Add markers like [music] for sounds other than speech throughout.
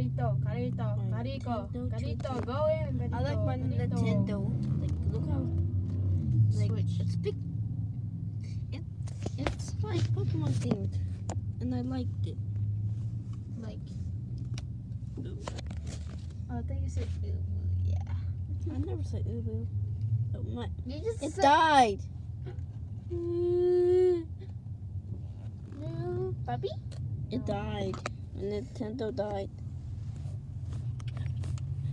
Carito, Carito, My Carito, go in. Carito, I like my Carito. Nintendo. Like, look how like Switch. it's big. It it's like Pokemon themed, and I liked it. Like. Oh, I think you said ooh, yeah. I never said Ubu. Oh, my, You just it said died. no, puppy. It died. Nintendo died.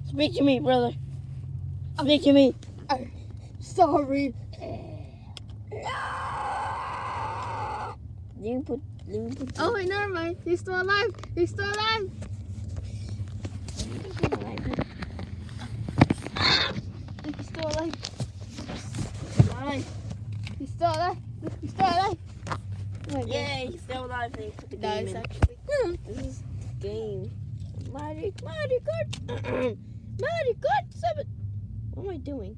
Speak to me, brother. Speak to me. Sorry. Let me put. Me put. Oh wait, never mind. He's still alive. He's still alive. He's still alive. Alive. He's still alive. He's still alive. Oh my God. Yay, he's still alive. Let me put the That game is in. actually. This is the game. Mario, Mario Kart. Mario Kart 7. What am I doing?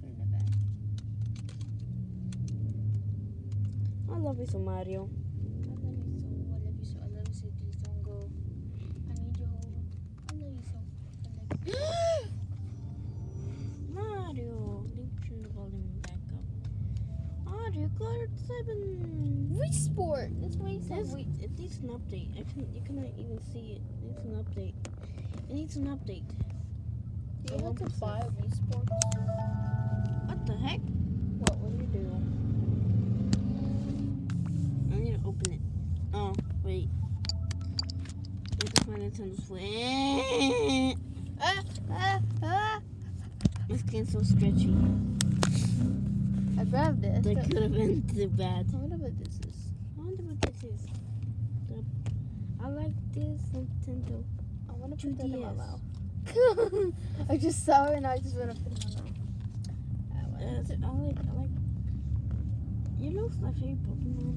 Put it in the bag. I love you so Mario. I love you so. I love you so. I love you so. Don't go. I need you. I love you so. I love you. [gasps] Mario. Me turn the volume back up. Mario Kart 7. Wii Sport. That's why he said This, Wii. it needs an update. I can you cannot even see it. It needs an update. It needs an update. Do you have to buy Wii Sports? What the heck? What will you do? I need to open it. Oh, wait. It's my Nintendo Switch. Ah, ah, ah. My skin's so stretchy. I grabbed it. That could have been too bad. I wonder what this is. I wonder what this is. I like this Nintendo. I want to put that in my mouth. I just saw it and I just want to put it in my mouth. I Uh, to- I like, I like. You know my favorite Pokemon?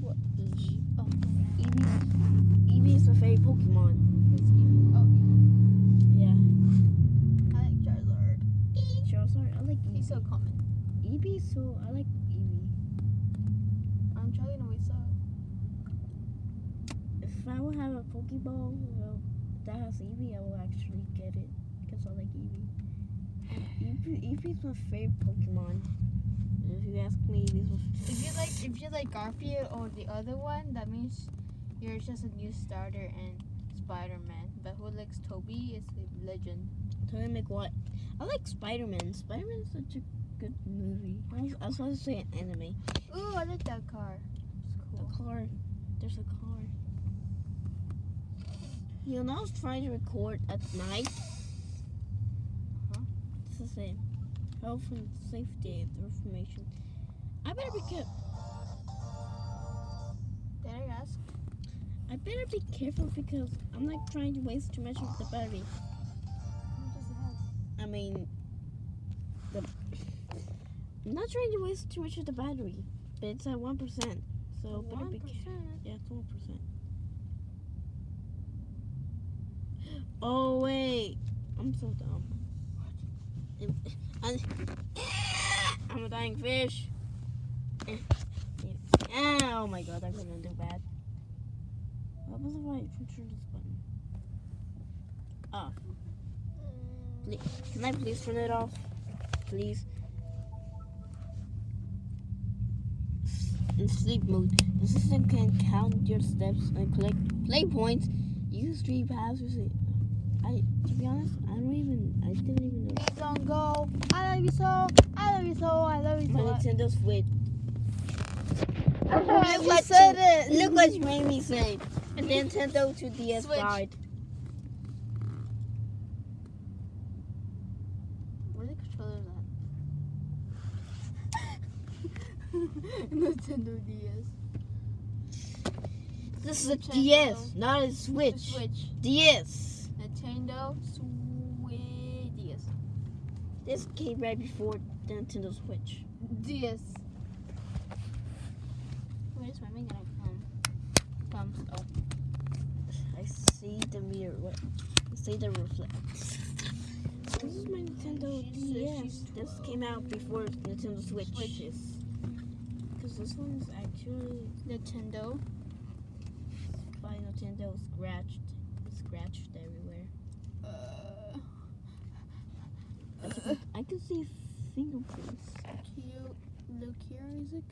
What? Eevee. Oh, Eevee. Eevee is my favorite Pokemon. it's Eevee. Oh, Yeah. I like Charizard. Charizard. I like Eevee. He's so common. Eevee, so I like Eevee. I'm trying to wait so. If I would have a Pokeball well, that has Eevee, I will actually get it because I like Eevee. Eevee Eevee's my favorite Pokemon. If you ask me, Eevee's my If you like, if you like Garfield or the other one, that means you're just a new starter and Spider-Man. But who likes Toby is a legend. Toby me what? I like Spider-Man. Spider-Man is such a good movie. I was, supposed to say an anime. Ooh, I like that car. It's The car. There's a car. You now trying to record at night. Uh -huh. It's the same. Health and safety information. I better be careful. Did I ask? I better be careful because I'm not trying to waste too much of the battery. I mean, the, I'm not trying to waste too much of the battery, but it's at 1%. So 1%? better be careful. Yeah, it's 1%. Oh wait, I'm so dumb. I'm a dying fish. Oh my god, I'm gonna do bad. What was if I turn this button? Ah. Off. Please, can I please turn it off? Please. In sleep mode, the system can count your steps and collect play points. Use StreetPass. I, to be honest, I don't even, I didn't even know. Please don't go. I love you so. I love you so. I love you My so. Nintendo Switch. I Look what said you- it. Look what you made me say. And Nintendo to DS Switch. died. Where's the controller at? [laughs] Nintendo DS. This is a Nintendo. DS, not a The Switch. Switch. DS. Nintendo Switch. DS. This came right before the Nintendo Switch. DS. Where's my gonna come? Comes. Oh. I see the mirror. What? I see the reflect. This is my Nintendo DS. she's This came out before Nintendo Switch. Switches. Because this one's actually Nintendo. by Nintendo scratched, scratched everywhere. Uh, I can, I can see fingerprints. cute. Look here, Isaac.